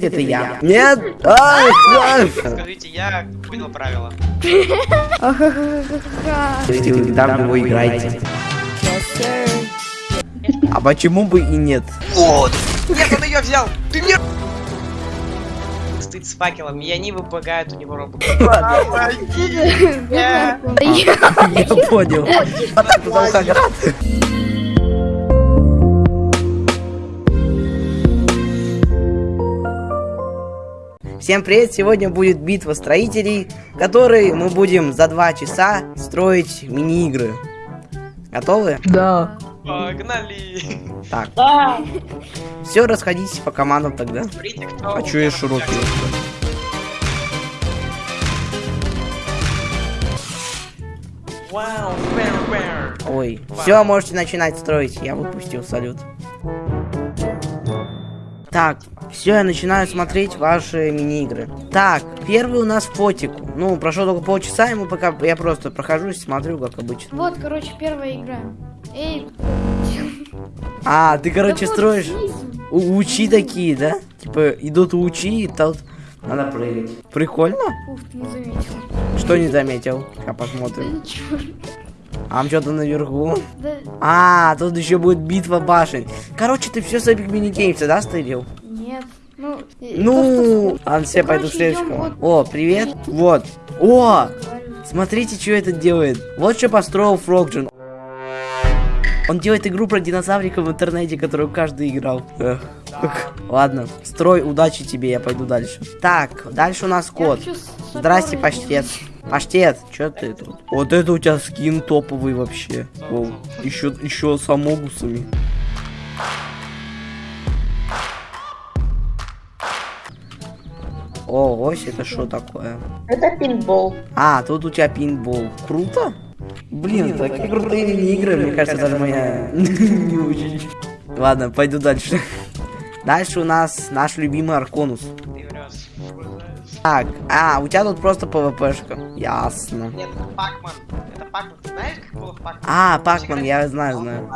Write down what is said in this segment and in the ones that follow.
Это я. Нет! Ай. Скажите, я понял правила. Вы недавно его играете. А почему бы и нет? Вот! Нет, он ее взял! Ты мне... Стыд с факелом, и они выпрыгают у него робот. Я понял. Всем привет! Сегодня будет битва строителей, в которой мы будем за два часа строить мини-игры. Готовы? Да. Погнали! Так. Все, расходитесь по командам тогда. Смотрите, кто... Чё я широкий? Вау. Ой. Все, можете начинать строить. Я выпустил салют. Так, все, я начинаю смотреть ваши мини-игры. Так, первый у нас фотику. Ну, прошло только полчаса, ему пока я просто прохожусь, смотрю, как обычно. Вот, короче, первая игра. Эй, А, ты, короче, да строишь у- учи такие, да? Типа, идут учи, и тут надо прыгать. Прикольно? Ух, ты не заметил. Что не заметил? Да посмотрим. ничего. А там что-то наверху. Да А, тут еще будет битва башен. Короче, ты все с Epic Mini Games, да, стырил? нет. Ну, Ну, то, ладно, все, Ну, пойду короче, следующему. идем О, привет. Вот. О, смотрите, что это делает. Вот что построил Фрогджин. Он делает игру про динозавриков в интернете, которую каждый играл. Эх. Ладно, строй, удачи тебе, я пойду дальше. Так, дальше у нас кот. Здрасте, паштет. Паштет, что ты тут? Вот это у тебя скин топовый вообще. Воу. Еще, еще с амогусами. О, ось, это что такое? Это пинбол. А, тут у тебя пинбол. Круто? Блин, такие крутые мини-игры, мне кажется, даже моя не очень. Ладно, пойду дальше. Дальше у нас наш любимый Арконус. Так, а, у тебя тут просто ПВПшка. Ясно. Нет, это Пакман. Это Пакман. Ты знаешь, как было в Пакман? А, Пакман, я знаю, знаю.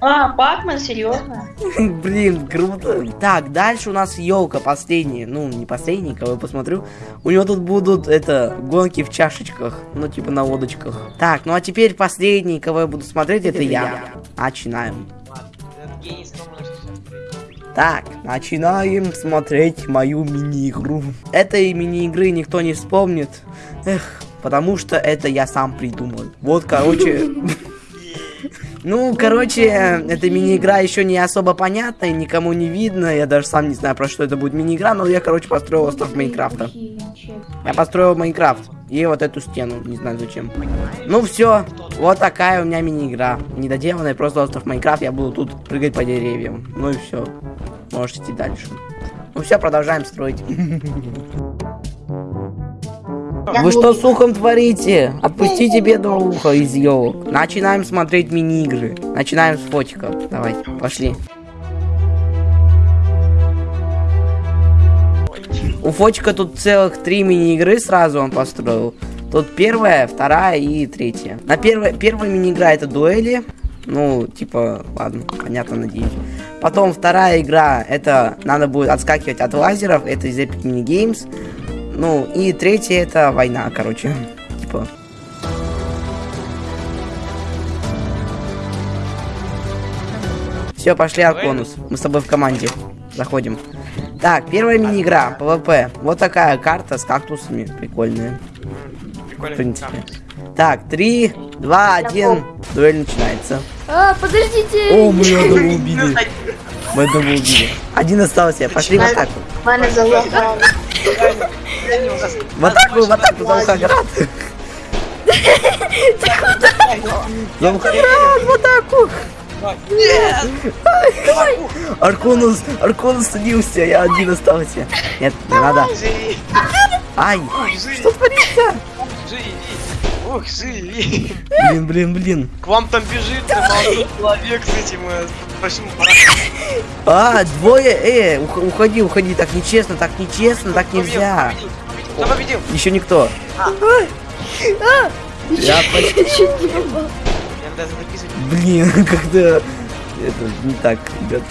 А, Пакман, серьезно? Блин, круто. Так, дальше у нас елка последняя. Ну, не последний, кого я посмотрю. У него тут будут, это, гонки в чашечках. Ну, типа на лодочках. Так, ну а теперь последний, кого я буду смотреть, это я. Начинаем. Так, начинаем смотреть мою мини-игру. Этой мини-игры никто не вспомнит. Эх, потому что это я сам придумал. Вот, короче... Ну, короче, эта мини-игра еще не особо понятная, никому не видно. Я даже сам не знаю, про что это будет мини-игра, но я, короче, построил остров Майнкрафта. Я построил Майнкрафт. И вот эту стену, не знаю зачем. Ну все, вот такая у меня мини-игра. Недоделанная, просто остров Майнкрафт. Я буду тут прыгать по деревьям. Ну и все. Можете идти дальше. Ну все, продолжаем строить. Вы что с ухом творите? Отпустите бедного уха из елок. Начинаем смотреть мини-игры. Начинаем с фотика. Давай, пошли. У Фотика тут целых три мини-игры сразу он построил. Тут первая, вторая и третья. На первой, первая мини-игра это дуэли. Ну, типа, ладно, понятно, надеюсь. Потом вторая игра, это надо будет отскакивать от лазеров, это из Epic Mini Games. Ну, и третья это война, короче. Типа. Все, пошли, Арконус. Мы с тобой в команде. Заходим. Так, первая мини-игра, PvP. Вот такая карта с кактусами. Прикольная, в Прикольно. принципе. Так, три, два, один. Дуэль начинается. А, подождите! О, мы одного убили. Мы одного убили. Один остался. Пошли в атаку. Мене залагало. В атаку, в атаку, за Волгоград. За Волгоград, в атаку. Арконус, Арконус садился, я один остался. Нет, не надо. Ай, что творится? Ух, живи! Блин, блин, блин. К вам там бежит молодой человек с этим э, большим А, двое, э, ух- уходи, уходи, так нечестно, так нечестно, так нельзя. Кто победил? Еще никто. Я почти... Чуть не попал. Надо записывать. Блин, как-то... Это не так, ребят.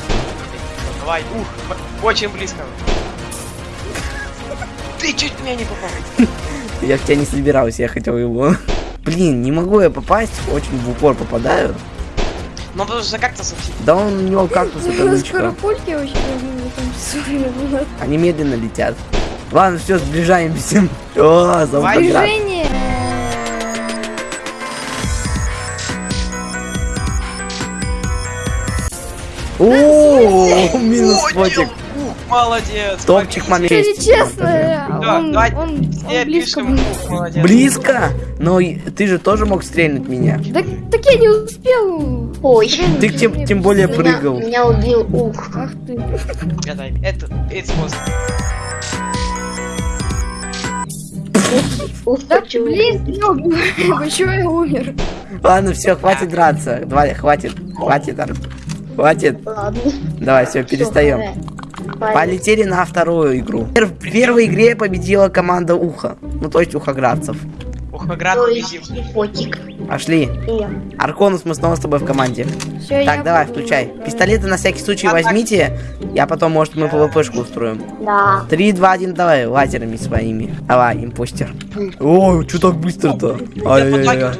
Давай, ух, очень близко. ты чуть меня не попал. Я в тебя не собирался, я хотел его. Блин, не могу я попасть, очень в упор попадаю. Ну, потому что как-то совсем. Да он у него кактус это лучка. Скоропульки закончиться. Они медленно летят. Ладно, все, сближаемся. О, за. Движение. О, минус фотик. Молодец. Топчик момент. Если честно, Да, он, он, все он близко пишем. был. Ух, молодец. Близко? Но ты же тоже мог стрельнуть меня. Да, так я не успел. Ой, Ты тем, тем более меня, прыгал. меня убил ух. Ах ты. Это, это способ. Ух, Да, блин. Почему я умер? Ладно, все, хватит драться. Давай, хватит, хватит, Ар- хватит. Ладно. Давай, все, перестаем. Полетели на вторую игру. В первой игре победила команда Уха. Ну, то есть ухоградцев. Ухоград победил. Пошли. Арконус, мы снова с тобой в команде. Так, давай, буду включай. Пистолеты на всякий случай возьмите. Я потом, может, мы ПВПшку устроим. Да. Три, два, один, давай, лазерами своими. Давай, импостер. Ой, что так быстро-то? Ай-яй-яй.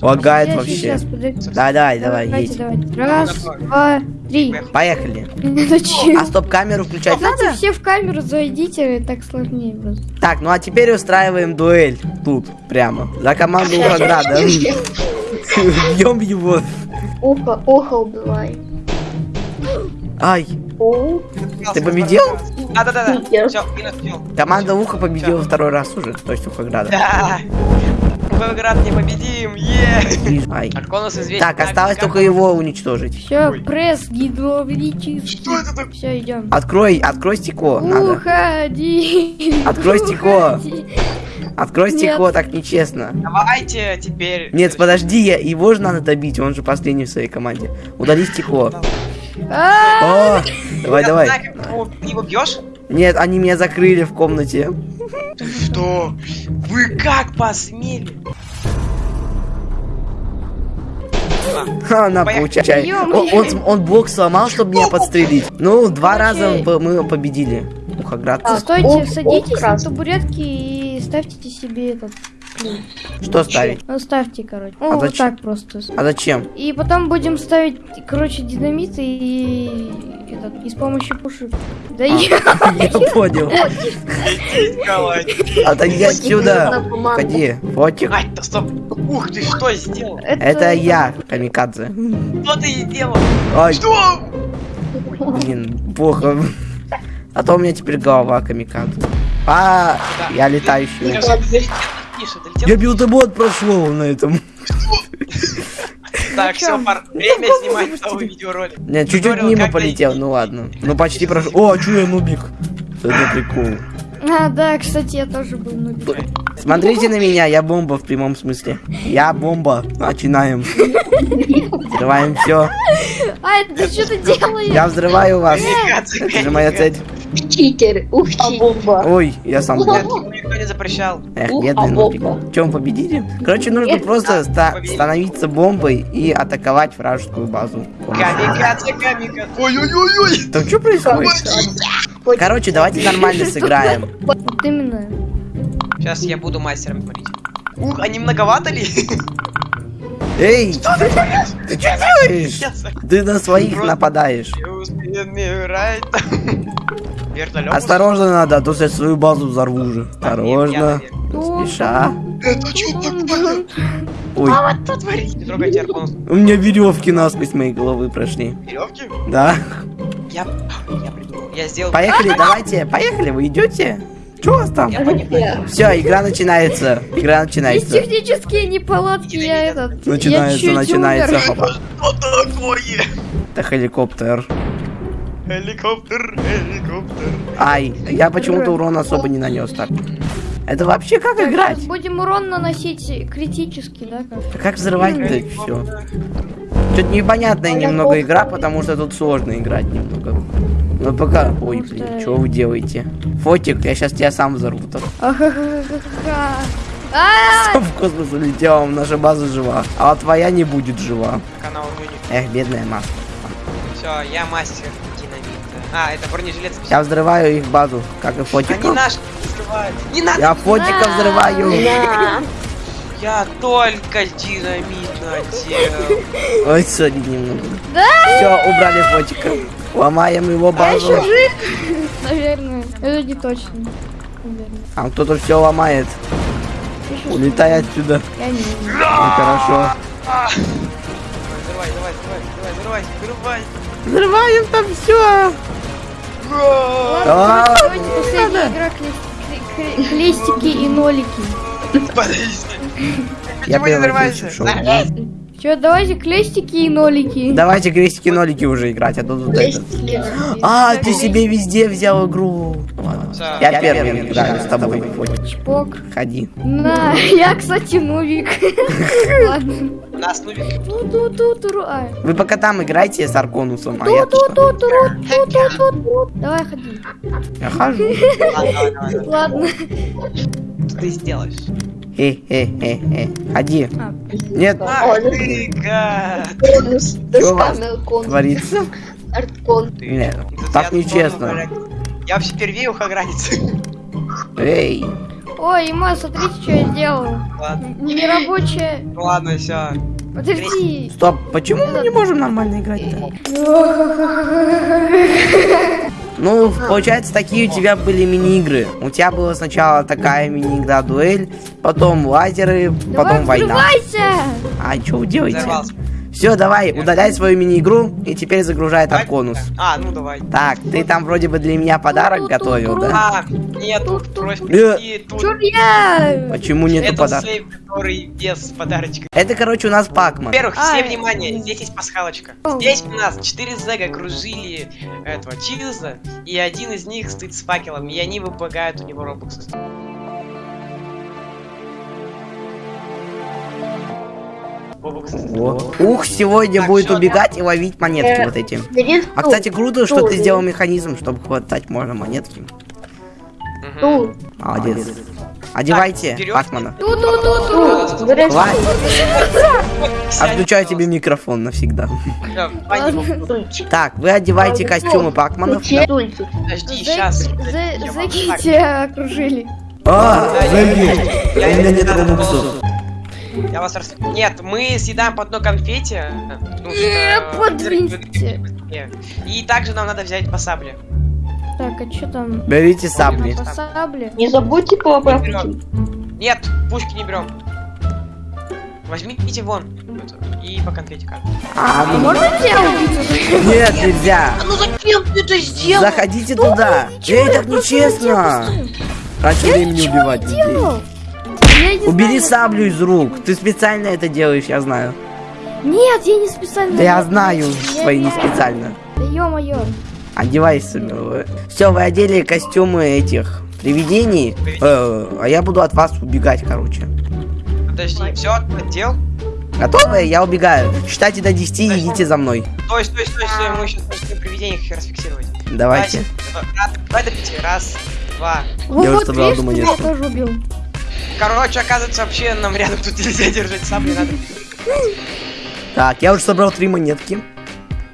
Лагает вообще. подожди. Давай, давай, едь. Раз, два, три. Поехали. Зачем? А стоп-камеру включать Надо надо? все в камеру зайдите, так сложнее просто. Так, ну а теперь устраиваем дуэль. Тут, прямо. За команду Ухограда. Бьем его. Ухо, ухо убивай. Ай, ты победил? Да-да-да. Питер. Все, минус все. Команда Уха победила второй раз уже, то есть Ухограда. Да. Ухоград непобедим. Е. Ай. Арконус известен. Так, осталось только его уничтожить. Все, пресс гидравлический. Что это такое? Все, идем. Открой, открой стекло. Уходи. Открой стекло. Открой стекло, так нечестно. Давайте теперь... Нет, подожди, я, его же надо добить, он же последний в своей команде. Удали стекло. Давай, давай. его- Ты его бьешь? Нет, они меня закрыли в комнате. Что? Вы как посмели? А, Ха, на, Поехали. получай. Ё-моё. Он, он, он блок сломал, чтобы меня подстрелить. Ну, два раза мы победили. Ухоградца. Стойте, садитесь на табуретки и ставьте себе этот. Что ставить? Ну, ставьте, короче. А Ну, вот зачем? так просто. А зачем? И потом будем ставить, короче, динамиты и, этот, и с помощью пушек. Да я... Я понял. Отойди отсюда. Ходи, фотик. Ай, да стоп. Ух ты, что сделал? Это я, Камикадзе. Что ты сделал? Ай, Что? блин, плохо. А то у меня теперь голова Камикадзе. А, я летающий. Тише, долетел. Я билдебот прошел на этом. Так, все, пар. Время снимать новый видеоролик. Нет, чуть-чуть мимо полетел, ну ладно. Ну почти прошел. О, а чё я нубик? Это прикол. А, да, кстати, я тоже был нубик. Смотрите на меня, я бомба в прямом смысле. Я бомба. Начинаем. Взрываем все. А, это ты что ты делаешь? Я взрываю вас. Это же моя цель. Читер, ух, читер. Ой, я сам никто не запрещал. Эх, бедный а нубик. бомба. Чем победили? Короче, нужно просто победили. становиться бомбой и атаковать вражескую базу. Камикадзе, камикадзе. Ой-ой-ой-ой. Там что происходит? Короче, давайте нормально сыграем. Вот именно. Сейчас я буду мастером творить. Ух, а не многовато ли? Эй, ты что делаешь? Ты на своих нападаешь. Осторожно надо, а то я свою базу взорву уже. Осторожно. Спеша. Это что. Ой, что? Не трогайте Арконус. у меня веревки насквозь моей головы прошли. Веревки? Да. Я... Я придумал. Я сделал... Поехали, давайте. Поехали, вы идете? Что у вас там? Все, игра начинается. Игра Есть начинается. технические неполадки, я этот... Начинается, я начинается. Что такое? Это хеликоптер. Helicopter, helicopter. Ай, я почему-то урон особо не нанес так. Это вообще как Так, играть? будем урон наносить критически, да? Как? Как взрывать-то все? Тут непонятная немного игра, потому что тут сложно играть немного. Ну пока... Ой, блин, что- что вы делаете? Фотик, я сейчас тебя сам взорву. так. А, В космос улетел, наша база жива. А твоя не будет жива. Эх, бедная маска. Все, я мастер динамита. А, это бронежилет. Я взрываю их базу, как и Они фотиков. наши. Скрывай. взрывать. Не надо, Я фотика взрываю. Я только динамит надел. Ой, сори немного. Да? Все, убрали фотика. Ломаем его А базу. еще жив? Наверное. Это не точно. Наверное. Там кто-то все ломает. Улетай отсюда. Я не знаю. Ну, хорошо. А. Давай, давай, давай, давай, давай, взрывай. Взрываем там все. А, Давайте последняя игра кле- кле- кле- клестики и нолики. Подожди. Я Почему не взрываешься? Че, давайте клестики и нолики. Давайте крестики нолики уже играть, а то тут это. А, ты себе везде взял игру. Ладно. Я первый играю с тобой. Чпок. Ходи. На, я, кстати, нубик. Ладно. У нас ну. А. Вы пока там играйте с Арконусом, а я тут. Давай, ходи. Я хожу. Ладно, давай, давай, давай. Что ты сделаешь? Хе-хе-хе-хе. Ходи. А, Нет, Ах ты, гад. Конус. Чё у вас творится. Арткон. Нет, Тут так нечестно. Я вообще впервые ухо границы. Эй. Ой, Има, смотрите, что я сделал. Ладно, Нерабочая. ну ладно, все. Подожди. Стоп, почему мы не можем нормально играть-то? Ну, получается, такие у тебя были мини-игры. У тебя была сначала такая мини-игра дуэль, потом лазеры, потом Давай, война. взрывайся. А что вы делаете? Взорвался. Все, давай, удаляй свою мини-игру и теперь загружай Арконус. А, ну давай. Так, ты там вроде бы для меня подарок готовил, да? А, нет, тут просьба Э. прийти, тут Чур я. Почему нету это подарка? сейф, который без подарочка. Это, короче, у нас Пакман. Во-первых, все внимание, здесь есть пасхалочка. Здесь у нас 4 зэга окружили этого Чилза, и один из них стоит с факелом, и они выплагают у него робоксы. Ух, сегодня Так, будет убегать и ловить монетки Э, вот эти. А, кстати, круто, что стул, ты сделал механизм, чтобы хватать можно монетки. Стул. Молодец. Одевайте. Пакмана. Отключаю пожалуйста. тебе микрофон навсегда. Так, вы одеваете костюмы Пакманов. Подожди, сейчас. Зэки тебя окружили. А, зайди. Я У меня нет не робоксов. Я вас рас... Нет, мы съедаем по одной конфете. ну, что-. И также нам надо взять по сабле. Так, а что там? Берите сабли. По сабле. Не забудьте пути. Нет, пушки не берем. Возьмите вон. И по конфете каждый. А, А ну, можно тебя убить? нет, нельзя. ну зачем ты это сделал? Заходите туда. Эй, так нечестно. Раньше времени убивать людей. Я Убери знаю. саблю из рук. Ты специально это делаешь, я знаю. Нет, я не специально. Да я знаю, Я свои не специально. Да ё-моё. Одевайся, милая. Все, вы одели костюмы этих привидений, э, а я буду от вас убегать, короче. Подожди, все, отдел. Готовы? Я убегаю. Считайте до 10 и идите за мной. Стой, стой, стой, стой, мы сейчас должны привидениях их расфиксировать. Давайте. Раз, Давай до пяти. Раз, два. Вот, уже собрал ты монетку. меня тоже убил. Короче, оказывается, вообще нам рядом тут нельзя держать сабли, надо... Так, я уже собрал три монетки.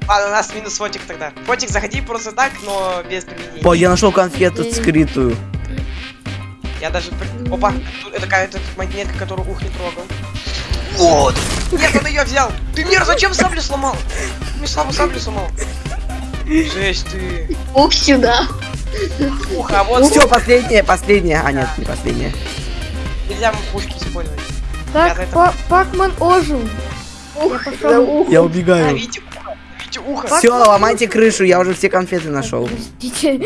Ладно, у нас минус фотик тогда. Фотик, заходи просто так, но без привидений. О, я нашел конфету скрытую. Я даже... Опа, это какая-то монетка, которую ух не трогал. Вот! Нет, он ее взял! Ты мир, зачем саблю сломал? Ты мне слабо саблю сломал. Жесть ты. Ух, сюда. Ух, а вот Все, последнее, последнее. А, нет, не последнее. Нельзя пушки использовать. Так, Па- Пакман ожил. Ух, Я пошел. за ух. Я убегаю. Ловите ухо, ловите ухо. Все, ломайте крышу, я уже все конфеты нашел. Простите.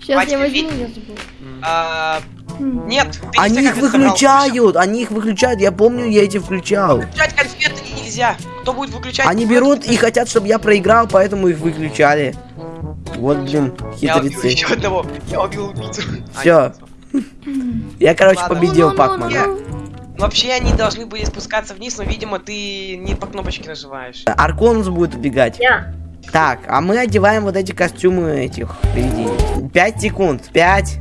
Сейчас я возьму, я забыл. А, М. нет, Они все их выключают, они их выключают. Я помню, я эти включал. Выключать конфеты нельзя. Кто будет выключать? Они берут и хотят, чтобы я проиграл, поэтому их выключали. Вот, блин, Я убил хитрецы. еще одного. Я убил убийцу. Всё. Я, короче, Ладно. победил Ну, ну, Пакмана. ну. Вообще они должны были спускаться вниз, но, видимо, ты не по кнопочке нажимаешь. Арконус будет убегать. Я. Так, а мы одеваем вот эти костюмы этих привидений. Пять секунд. Пять.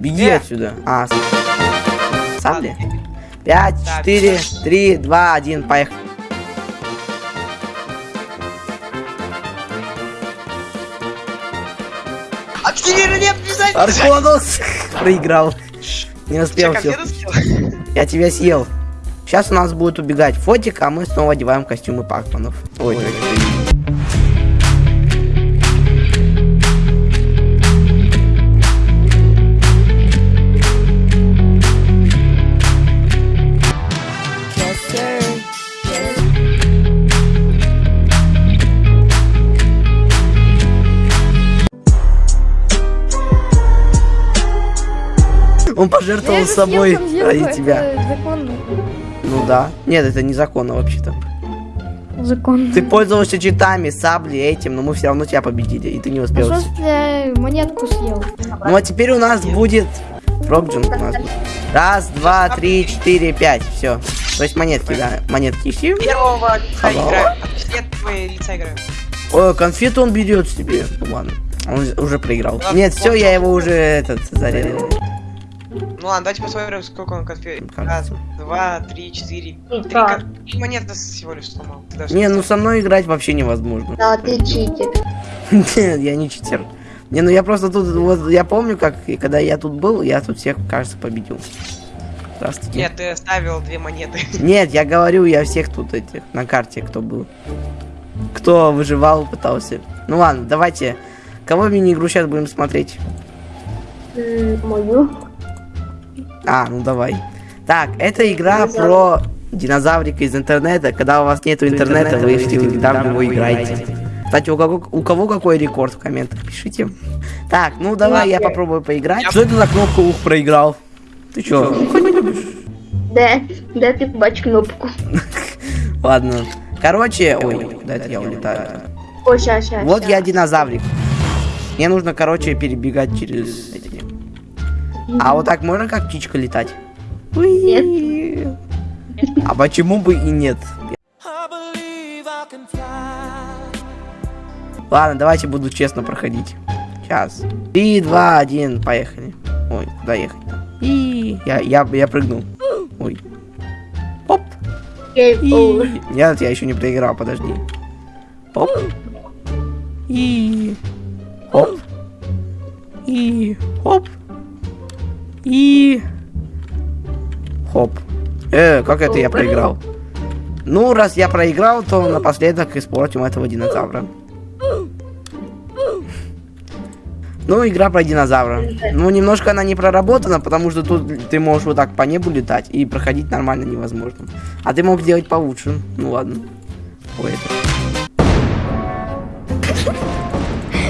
Беги Э. отсюда. А, с- сабли? Ладно. Пять, четыре, три, два, один, поехали. Активирование обязательно! Арконус проиграл. Не успел все. Я тебя съел. Сейчас у нас будет убегать фотик, а мы снова одеваем костюмы пакманов. Ой, ой, ой. Он пожертвовал Я собой ради это тебя. Законно. Ну да. Нет, это незаконно вообще-то. Законно. Ты пользовался читами, саблей, этим, но мы все равно тебя победили, и ты не А успел. что если я монетку съел? Ну а теперь у нас будет... Фрогджин у нас будет. Раз, два, три, четыре, пять. Все. То есть монетки, да. Монетки ищи. Первого лица играем. Лица. Ой, конфету он берет себе. Ну ладно. Он уже проиграл. Нет, все, я его уже этот зарезал. Ну ладно, давайте посмотрим, сколько он конфет. Раз, два, три, четыре. И Три, кон- монеты всего лишь сломал. Даже Не, ну со мной играть вообще невозможно. Да, ты читер. Нет, я не читер. Не, ну я просто тут, вот, я помню, как, и когда я тут был, я тут всех, кажется, победил. Здравствуйте. Нет, ты оставил две монеты. Нет, я говорю, я всех тут этих, на карте, кто был. Кто выживал, пытался. Ну ладно, давайте. Кого мини-игру сейчас будем смотреть? Мою. А, ну давай. Так, это игра про динозаврика из интернета. Когда у вас нету интернета, вы в него играете. Кстати, у кого, у кого какой рекорд в комментах, пишите. Так, ну давай я попробую поиграть. Что это за кнопку ух проиграл? Ты чё? Де, де ти побач кнопку? Ладно. Короче, ой, куда это я улетаю? О, ща, ща. Вот я динозаврик. Мне нужно, короче, перебегать через эти. А вот так можно как птичка летать? Уи. А почему бы и нет? Ладно, давайте буду честно проходить. Сейчас. Три, два, один, поехали. Ой, куда ехать? И я, я, я прыгнул. Ой. Оп. Over. И... Нет, я еще не проиграл, подожди. Оп. И... Оп. И... Хоп. И... Хоп. Э, как это я проиграл? Ну, раз я проиграл, то напоследок испортим этого динозавра. Ну, игра про динозавра. Ну, немножко она не проработана, потому что тут ты можешь вот так по небу летать, и проходить нормально невозможно. А ты мог сделать получше. Ну ладно. Ой, это...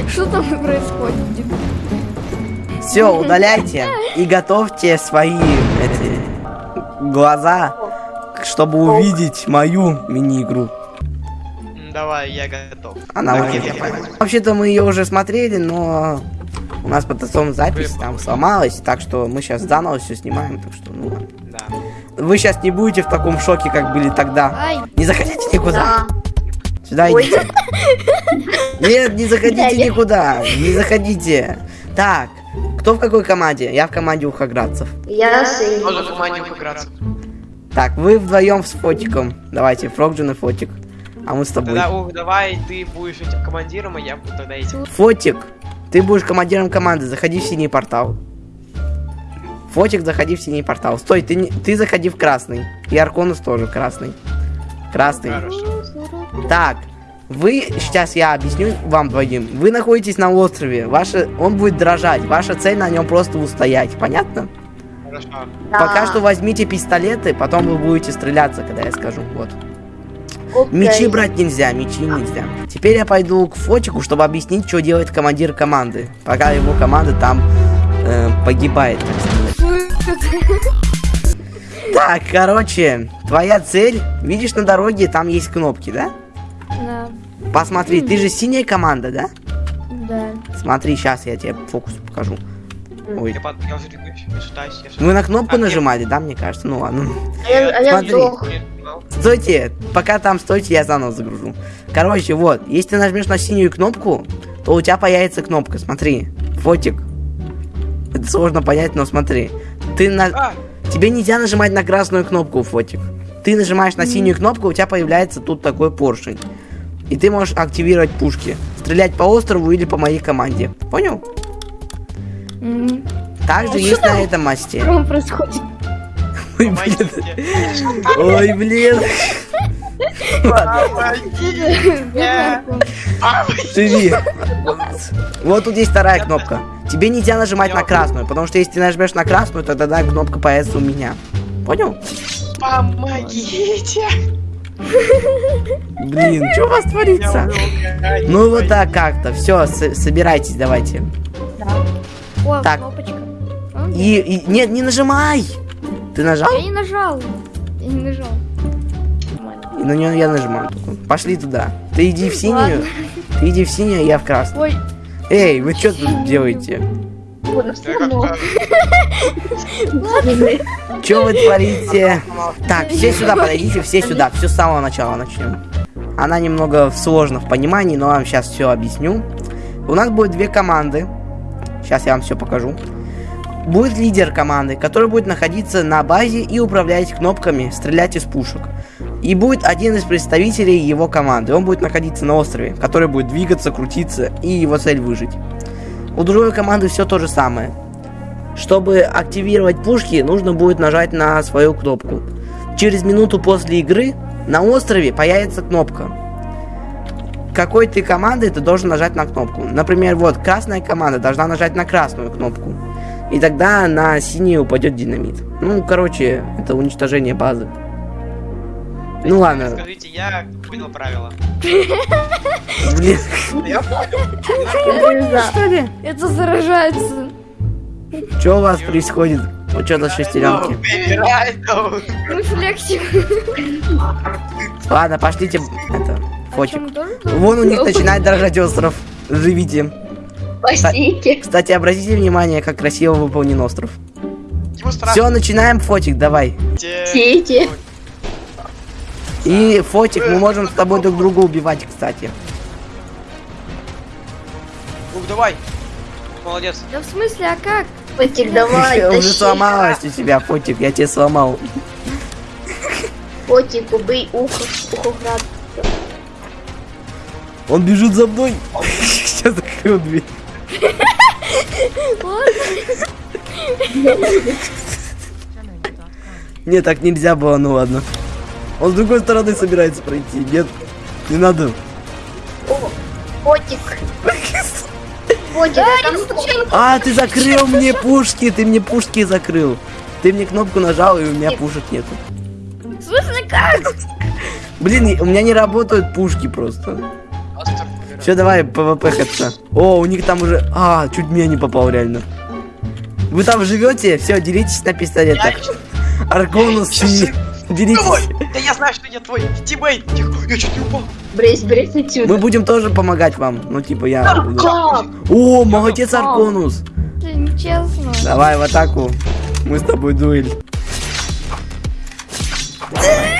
Что там происходит? Все, удаляйте и готовьте свои эти глаза, чтобы увидеть мою мини-игру. Давай, я готов. Она я понял. Вообще-то мы ее уже смотрели, но у нас потом запись там сломалась, так что мы сейчас заново все снимаем, так что ну ладно. Да. Вы сейчас не будете в таком шоке, как были тогда. Ай, Не заходите никуда. Да. Сюда Ой. идите. Нет, не заходите никуда. Не заходите. Так, кто в какой команде? Я в команде ухаградцев. Я. Тоже в команде играться. Так, вы вдвоем с Фотиком. Давайте, Фрогджин и Фотик. А мы с тобой. Тогда, ух, давай ты будешь этим командиром, а я буду тогда этим. Фотик, ты будешь командиром команды. Заходи в синий портал. Фотик, заходи в синий портал. Стой, ты, не- ты заходи в красный. И Арконус тоже красный. Красный. Хорошо. Так, вы, сейчас я объясню вам двоим. Вы находитесь на острове, ваша, он будет дрожать, ваша цель на нем просто устоять, понятно? Хорошо. Да. Пока что возьмите пистолеты, потом вы будете стреляться, когда я скажу, вот. Окей. Мечи брать нельзя, мечи нельзя. Теперь я пойду к Фотику, чтобы объяснить, что делает командир команды, пока его команда там э, погибает, так сказать. Так, короче, твоя цель, видишь на дороге, там есть кнопки, да? Да, Посмотри, ты же синяя команда, да? да. Смотри, сейчас я тебе фокус покажу. Ой. Я, под... я уже я Вы на кнопку А, нажимали, да, мне кажется? Ну ладно. А я, а я Смотри. Стойте, пока там стойте, я заново загружу. Короче, вот, если ты нажмешь на синюю кнопку, то у тебя появится кнопка, смотри. Фотик. Это сложно понять, но смотри. Ты на... А, Тебе нельзя нажимать на красную кнопку, Фотик. Ты нажимаешь на синюю кнопку, у тебя появляется тут такой поршень. И ты можешь активировать пушки. Стрелять по острову или по моей команде. Понял? Мгм. Также есть на этом мосте. Что происходит? Ой, блин. Ой, блин. Живи. Вот тут есть вторая кнопка. Тебе нельзя нажимать на красную, потому что если ты нажмешь на красную, то тогда кнопка появится у меня. Понял? Помогите! Блин, что у вас творится? Ну вот так как-то. Все, собирайтесь, давайте. О, Так. кнопочка. И, и- нет, не нажимай. Ты нажал? Я не нажал. Я не нажал. И на нее я нажимаю. Пошли туда. Ты иди в синюю. Ладно. Ты иди в синюю, а я в красную. Ой, Эй, вы что тут делаете? Все равно. Что вы творите? Так, все сюда подойдите, все сюда. Все с самого начала начнем. Она немного сложна в понимании, но вам сейчас все объясню. У нас будет две команды. Сейчас я вам все покажу. Будет лидер команды, который будет находиться на базе и управлять кнопками, стрелять из пушек. И будет один из представителей его команды. Он будет находиться на острове, который будет двигаться, крутиться, и его цель выжить. У другой команды все то же самое. Чтобы активировать пушки, нужно будет нажать на свою кнопку. Через минуту после игры на острове появится кнопка. Какой ты команды ты должен нажать на кнопку. Например, вот красная команда должна нажать на красную кнопку. И тогда на синий упадет динамит. Ну, короче, это уничтожение базы. Ну ладно, Скажите, я понял правила. блин. Я понял. Что ли? это заражается. Что у вас происходит? Вот что за шестеренки? Мы флексим. Ладно, пошлите это, фотик. Вон у них начинает дрожать остров. Живите. Спасите. Кстати, обратите внимание, как красиво выполнен остров. Все, начинаем фотик, давай. Сейте. И фотик, мы можем с тобой друг друга убивать, кстати. Ух, давай. Молодец. Да в смысле, а как? Фотик, давай, Уже тащи. сломалась у тебя, фотик, я тебе сломал. Фотик, убей ухо. Ухоград. Он бежит за мной. Сейчас закрыл дверь. Не, так нельзя было, ну ладно. Он с другой стороны собирается пройти. Нет, не надо. О, Фотик. Фотик, а А, ты закрыл мне пушки, ты мне пушки закрыл. Ты мне кнопку нажал, и у меня пушек нету. Смысле, как? Блин, у меня не работают пушки просто. Все, давай, PvP ХЦ. О, у них там уже... А, чуть меня не попал, реально. Вы там живете? Все, делитесь на пистолетах. Сейчас и... Делитесь. Давай! Да я знаю, что я твой teammate. Тихо, я чуть не упал. брысь, брысь отсюда. Мы будем тоже помогать вам. Ну, типа, я... буду. Как? О, молодец, Арконус. Это нечестно. Давай в атаку. Мы с тобой дуэль.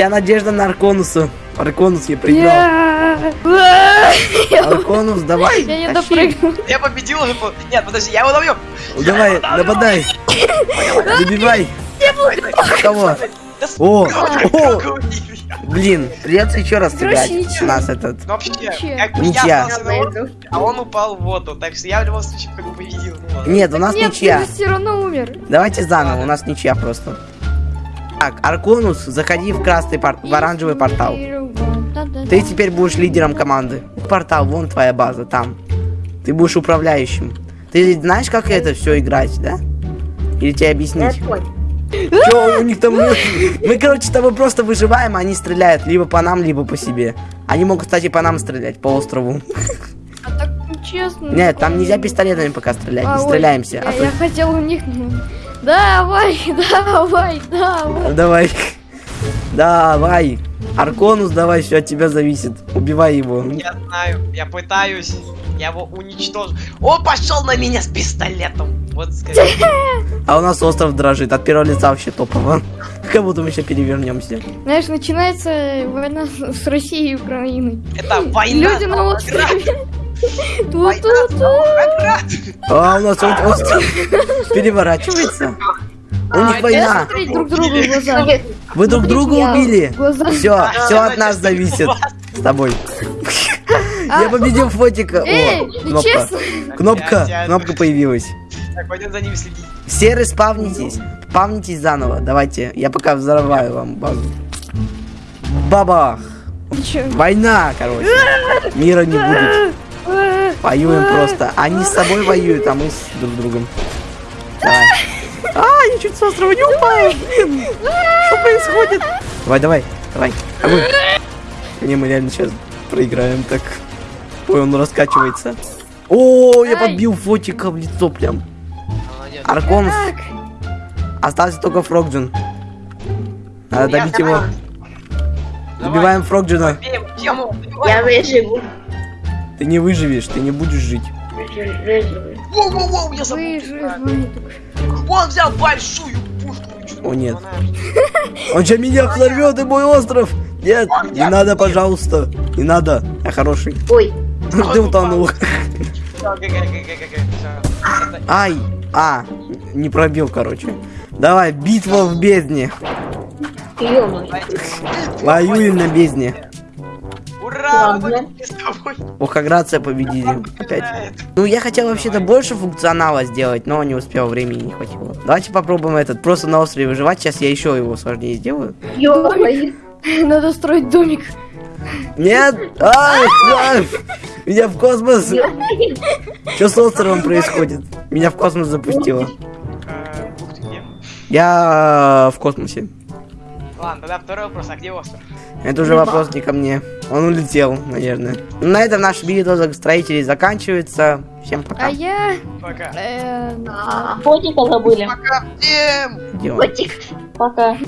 Вся надежда на Арконуса. Арконус я проиграл. Арконус, давай. я не допрыгнул. Я победил уже. Нет, подожди, я его добью. Давай, нападай. Добивай. Кого? О, не- блин, придется еще раз. У нас этот. Ну вообще, Ничья. а он упал в воду. Так что я в любом случае как бы победил. Ну. Нет, у нас ничья. все равно умер. Давайте заново, у нас ничья просто. Так, Арконус, заходи в красный пор- в оранжевый портал. Ты теперь будешь лидером команды. Портал, вон твоя база, там. Ты будешь управляющим. Ты знаешь, как это все играть, да? Или тебе объяснить? Чё у них там... Мы, короче, с тобой просто выживаем, а они стреляют либо по нам, либо по себе. Они могут, кстати, по нам стрелять, по острову. А так нечестно. Нет, там нельзя пистолетами пока стрелять, А, не стреляемся. Я, а я хотел у них... Давай, давай, давай. Давай. Давай. Арконус, давай, все от тебя зависит. Убивай его. Я знаю, я пытаюсь. Я его уничтожу. Он пошел на меня с пистолетом. Вот скажи. А у нас остров дрожит. От первого лица вообще топово. Как будто мы еще перевернемся. Знаешь, начинается война с Россией и Украиной. Это война. Люди на острове. А у нас он- переворачивается. У них Я война. друг другу глаза. Вы друг друга убили. Все, все от нас зависит. С тобой. А. Я победил фотика. О, кнопка. Кнопка, кнопка появилась. Так, пойдем за ним следить. Все респавнитесь. Спавнитесь заново. Давайте, я пока взорваю вам базу. Бабах. Война, короче. Мира не будет. Воюем просто. Они с собой воюют, а мы с друг другом. Давай. А, я чуть с острова не упал. Блин, что происходит? Давай, давай, давай. Огонь. Не, мы реально сейчас проиграем так. Ой, он раскачивается. О, я подбил фотика в лицо прям. Так, Остался только Фрогджин. Надо добить его. Добиваем Фрогджина. Я выживу. Ты не выживешь, ты не будешь жить. Выживу, выживу. Воу, воу, воу, я забыл. Он взял большую пушку. О, нет. Он же меня взорвет и мой остров. Нет, не надо, пожалуйста. Не надо. Я хороший. Ой, Ты утонул. Ай. А, не пробил, короче. Давай, битва в бездне. Воюем на бездне. Охаграция победили. Опять. Ну, я хотел вообще-то больше функционала сделать, но не успел, времени не хватило. Давайте попробуем этот, просто на острове выживать. Сейчас я еще его сложнее сделаю. Надо строить домик. Нет! Ай, ай, Меня в космос! Что с островом происходит? Меня в космос запустило. Э? Я в космосе. Ладно, тогда второй вопрос, а где остров? Это уже вопрос не ко мне. Он улетел, наверное. На этом наша битва строителей заканчивается. Всем А пока. я... Пока. э, А, Фотика забыли. Пока всем! Котик. Пока.